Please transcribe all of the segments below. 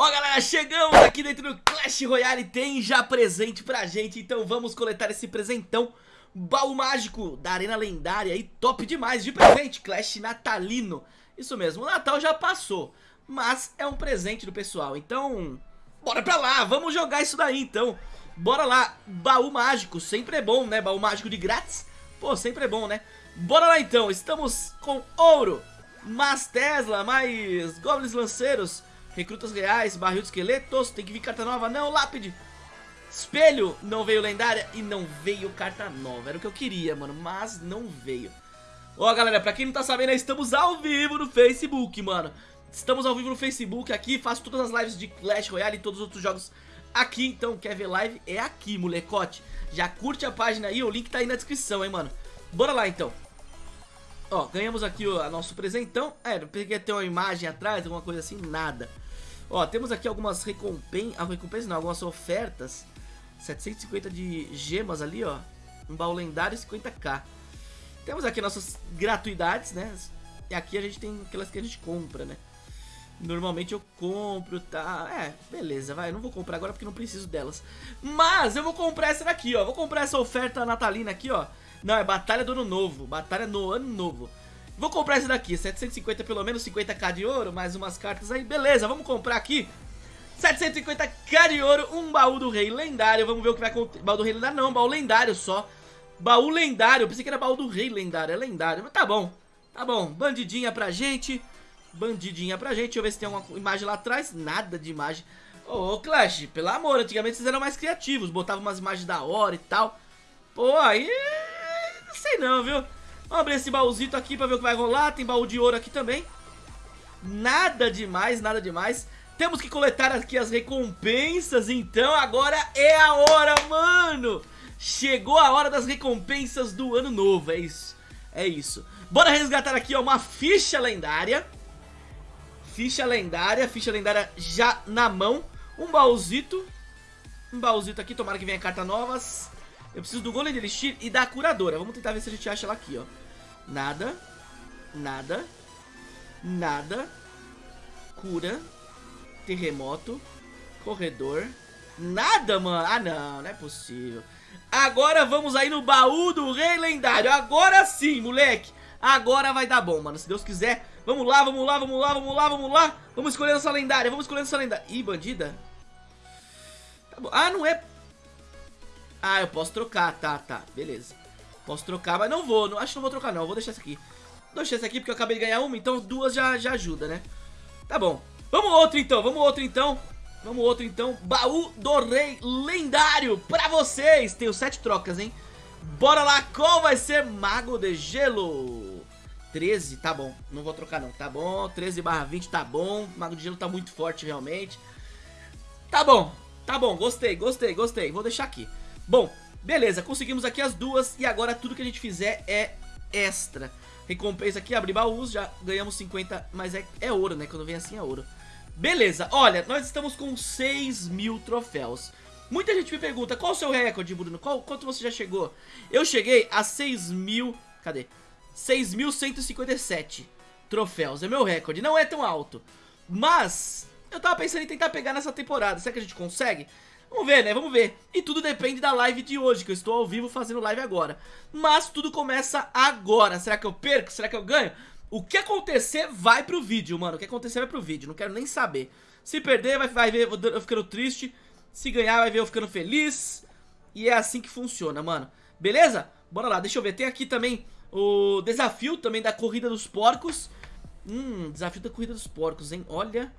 Ó galera, chegamos aqui dentro do Clash Royale, tem já presente pra gente, então vamos coletar esse presentão. Baú mágico da Arena Lendária e top demais de presente, Clash natalino. Isso mesmo, o Natal já passou, mas é um presente do pessoal, então bora pra lá, vamos jogar isso daí então. Bora lá, baú mágico, sempre é bom né, baú mágico de grátis, pô, sempre é bom né. Bora lá então, estamos com ouro, mais Tesla, mais Goblins Lanceiros Recrutas reais, barril de esqueletos, tem que vir carta nova, não, lápide. Espelho, não veio lendária e não veio carta nova. Era o que eu queria, mano, mas não veio. Ó, galera, pra quem não tá sabendo, estamos ao vivo no Facebook, mano. Estamos ao vivo no Facebook aqui, faço todas as lives de Clash Royale e todos os outros jogos aqui. Então, quer ver live? É aqui, molecote. Já curte a página aí, o link tá aí na descrição, hein, mano. Bora lá, então Ó, ganhamos aqui o nosso presentão. É, peguei ter uma imagem atrás, alguma coisa assim, nada. Ó, temos aqui algumas recompensas, ah, recompensas não, algumas ofertas. 750 de gemas ali, ó. Um baú lendário e 50k Temos aqui nossas gratuidades, né? E aqui a gente tem aquelas que a gente compra, né? Normalmente eu compro, tá? É, beleza, vai, não vou comprar agora porque não preciso delas. Mas eu vou comprar essa daqui, ó. Vou comprar essa oferta natalina aqui, ó Não, é Batalha do Ano Novo Batalha no Ano Novo. Vou comprar esse daqui, 750 pelo menos, 50k de ouro, mais umas cartas aí, beleza, vamos comprar aqui. 750k de ouro, um baú do rei lendário, vamos ver o que vai acontecer, baú do rei lendário não, baú lendário só. Baú lendário, eu pensei que era baú do rei lendário, é lendário, mas tá bom, tá bom, bandidinha pra gente, bandidinha pra gente, deixa eu ver se tem alguma imagem lá atrás, nada de imagem. Ô, oh, Clash, pelo amor, antigamente vocês eram mais criativos, botavam umas imagens da hora e tal. Pô, aí, não sei não, viu Vamos abrir esse baúzito aqui pra ver o que vai rolar. Tem baú de ouro aqui também. Nada demais, nada demais. Temos que coletar aqui as recompensas, então agora é a hora, mano! Chegou a hora das recompensas do ano novo, é isso, é isso. Bora resgatar aqui, ó, uma ficha lendária. Ficha lendária, ficha lendária já na mão. Um baúzito, um baúzito aqui, tomara que venha carta novas. Eu preciso do golem de elixir e da curadora. Vamos tentar ver se a gente acha ela aqui, ó. Nada. Nada. Nada. Cura. Terremoto. Corredor. Nada, mano. Ah, não. Não é possível. Agora vamos aí no baú do rei lendário. Agora sim, moleque. Agora vai dar bom, mano. Se Deus quiser. Vamos lá, vamos lá, vamos lá, vamos lá, vamos lá. Vamos escolher essa lendária. Vamos escolher essa lendária. Ih, bandida. Tá bom. Ah, não é ah, eu posso trocar, tá, tá, beleza. Posso trocar, mas não vou, não, acho que não vou trocar não, vou deixar essa aqui. Vou deixar essa aqui porque eu acabei de ganhar uma, então duas já, já ajuda, né? Tá bom, vamos outro então, vamos outro então. Vamos outro então, baú do rei lendário pra vocês. Tenho sete trocas, hein? Bora lá, qual vai ser mago de gelo? 13, tá bom, não vou trocar não, tá bom. 13 barra 20, tá bom. Mago de gelo tá muito forte realmente. Tá bom, tá bom, gostei, gostei, gostei. Vou deixar aqui Bom, beleza, conseguimos aqui as duas e agora tudo que a gente fizer é extra. Recompensa aqui, abrir baús, já ganhamos 50, mas é, é ouro, né? Quando vem assim é ouro. Beleza, olha, nós estamos com 6 mil troféus. Muita gente me pergunta, qual o seu recorde, Bruno? Qual, quanto você já chegou? Eu cheguei a 6 mil, cadê? 6.157 troféus, é meu recorde, não é tão alto. Mas, eu tava pensando em tentar pegar nessa temporada, será que a gente consegue? Vamos ver, né? Vamos ver. E tudo depende da live de hoje, que eu estou ao vivo fazendo live agora. Mas tudo começa agora. Será que eu perco? Será que eu ganho? O que acontecer vai pro vídeo, mano. O que acontecer vai pro vídeo. Não quero nem saber. Se perder, vai, vai ver eu ficando triste. Se ganhar, vai ver eu ficando feliz. E é assim que funciona, mano. Beleza? Bora lá, deixa eu ver. Tem aqui também o desafio também da Corrida dos Porcos. Hum, desafio da Corrida dos Porcos, hein? Olha,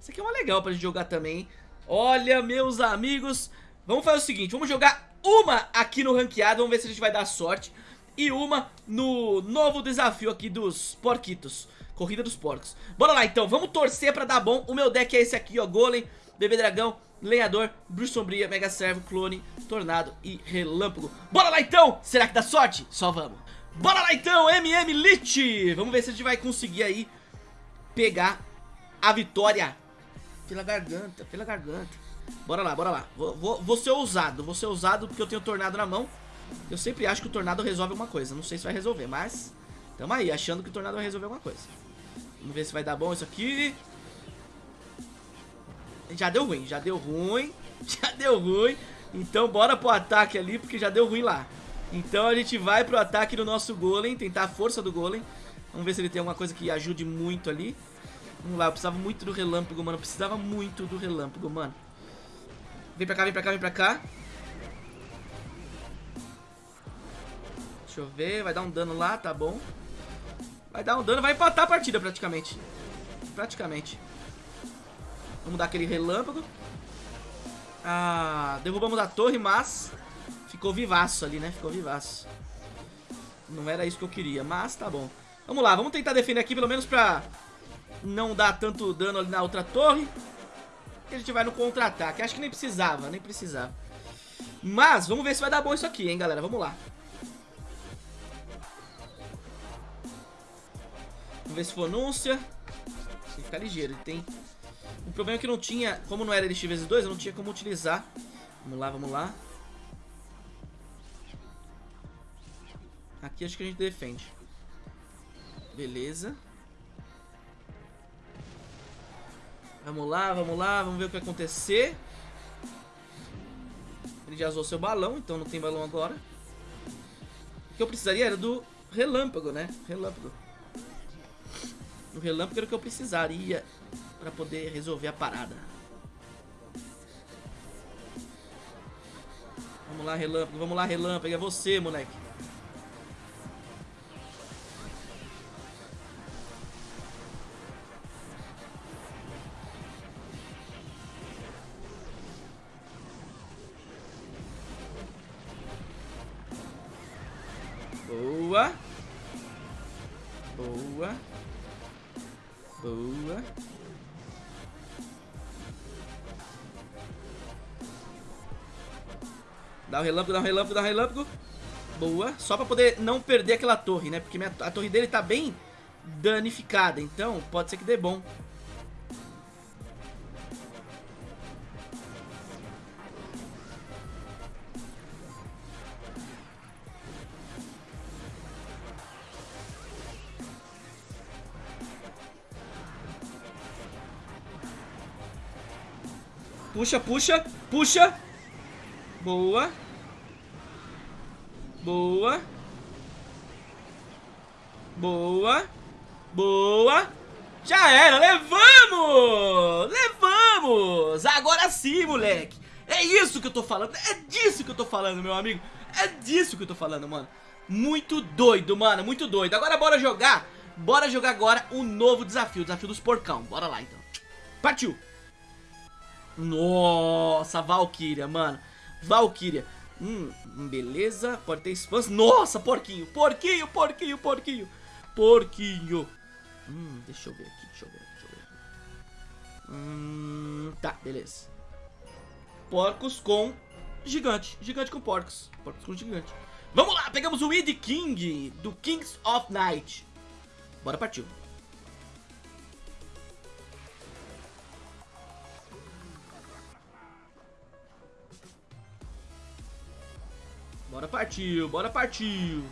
isso aqui é uma legal pra gente jogar também, hein? Olha, meus amigos, vamos fazer o seguinte, vamos jogar uma aqui no ranqueado, vamos ver se a gente vai dar sorte E uma no novo desafio aqui dos porquitos, corrida dos porcos. Bora lá então, vamos torcer pra dar bom, o meu deck é esse aqui ó, Golem, Bebê Dragão, Lenhador, Bruxa Sombria, Mega Servo, Clone, Tornado e Relâmpago. Bora lá então, será que dá sorte? Só vamos. Bora lá então, MM Lich! Vamos ver se a gente vai conseguir aí pegar a vitória pela garganta, pela garganta. Bora lá, bora lá. Vou, vou, vou ser ousado, vou ser ousado porque eu tenho o tornado na mão. Eu sempre acho que o tornado resolve alguma coisa. Não sei se vai resolver, mas... Tamo aí, achando que o tornado vai resolver alguma coisa. Vamos ver se vai dar bom isso aqui. Já deu ruim, já deu ruim. Já deu ruim. Então bora pro ataque ali, porque já deu ruim lá. Então a gente vai pro ataque do nosso golem, tentar a força do golem. Vamos ver se ele tem alguma coisa que ajude muito ali. Vamos lá, eu precisava muito do relâmpago, mano. Eu precisava muito do relâmpago, mano. Vem pra cá, vem pra cá, vem pra cá. Deixa eu ver, vai dar um dano lá, tá bom. Vai dar um dano, vai empatar a partida praticamente. Praticamente. Vamos dar aquele relâmpago. Ah, derrubamos a torre, mas ficou vivaço ali, né? Ficou vivaço. Não era isso que eu queria, mas tá bom. Vamos lá, vamos tentar defender aqui pelo menos pra não dar tanto dano ali na outra torre. E a gente vai no contra-ataque. Acho que nem precisava, nem precisava. Mas, vamos ver se vai dar bom isso aqui, hein, galera. Vamos lá. Vamos ver se for anúncia. Tem que ficar ligeiro, ele tem o problema é que não tinha, como não era LX vezes 2, eu não tinha como utilizar. Vamos lá, vamos lá. Aqui acho que a gente defende. Beleza. Vamos lá, vamos lá, vamos ver o que vai acontecer. Ele já usou seu balão, então não tem balão agora. O que eu precisaria era do relâmpago, né? Relâmpago. O relâmpago era o que eu precisaria para poder resolver a parada. Vamos lá, relâmpago, vamos lá, relâmpago, é você, moleque. Boa. Boa. Dá o relâmpago, dá o relâmpago, dá o relâmpago. Boa. Só pra poder não perder aquela torre, né? Porque minha, a torre dele tá bem danificada. Então, pode ser que dê bom. Puxa, puxa, puxa. Boa. Boa. Boa. Boa. Já era, levamos! Levamos! Agora sim, moleque! É isso que eu tô falando, é disso que eu tô falando, meu amigo! É disso que eu tô falando, mano! Muito doido, mano, muito doido! Agora bora jogar, bora jogar agora o um novo desafio, o desafio dos porcão. Bora lá, então. Partiu! Nossa, Valkyria, mano. Valkyria. Hum, beleza. Pode ter expansão. Nossa, porquinho. Porquinho, porquinho, porquinho. Porquinho. Hum, deixa eu ver aqui, deixa eu ver, deixa eu ver. Hum, tá, beleza. Porcos com gigante. Gigante com porcos. Porcos com gigante. Vamos lá, pegamos o Id King do Kings of Night. Bora partiu. Bora partiu, bora partiu.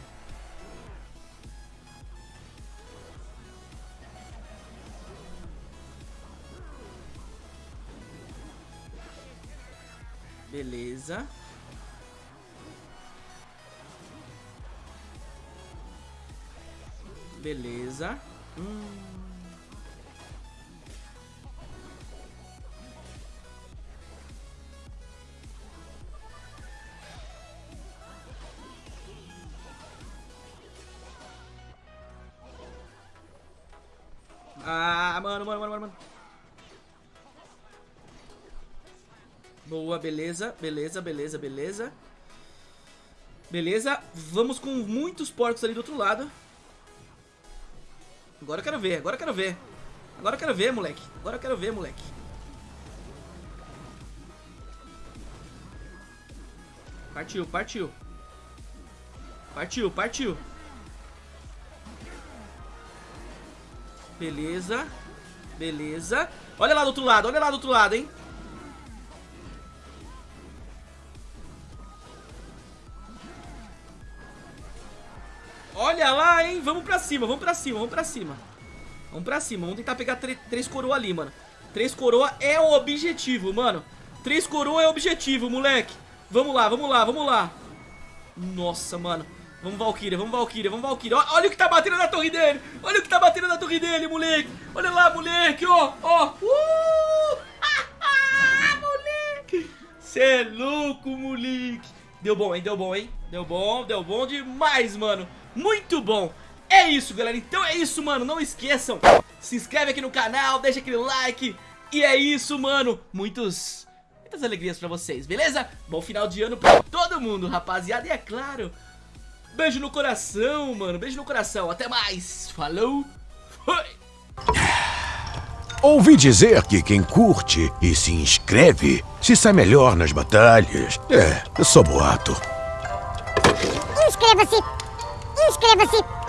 Beleza. Beleza. Hum. Mano, mano, mano, mano. Boa, beleza, beleza, beleza, beleza. Beleza, vamos com muitos porcos ali do outro lado. Agora eu quero ver, agora eu quero ver. Agora eu quero ver, moleque. Agora eu quero ver, moleque. Partiu, partiu. Partiu, partiu. Beleza. Beleza. Olha lá do outro lado, olha lá do outro lado, hein. Olha lá, hein. Vamos pra cima, vamos pra cima, vamos pra cima. Vamos pra cima, vamos tentar pegar três coroas ali, mano. Três coroa é o objetivo, mano. Três coroa é o objetivo, moleque. Vamos lá, vamos lá, vamos lá. Nossa, mano. Vamos, Valkyria, vamos, Valkyria, vamos, Valkyria. Olha o que tá batendo na torre dele. Olha o que tá batendo na torre dele, moleque. Olha lá, moleque, ó, ó. Uh! moleque. Cê é louco, moleque. Deu bom, hein, deu bom, hein. Deu bom, deu bom demais, mano. Muito bom. É isso, galera. Então é isso, mano. Não esqueçam. Se inscreve aqui no canal, deixa aquele like. E é isso, mano. Muitos... Muitas alegrias pra vocês, beleza? Bom final de ano pra todo mundo, rapaziada. E é claro... Beijo no coração, mano. Beijo no coração. Até mais. Falou. Foi. Ouvi dizer que quem curte e se inscreve se sai melhor nas batalhas. É, é só boato. Inscreva-se! Inscreva-se!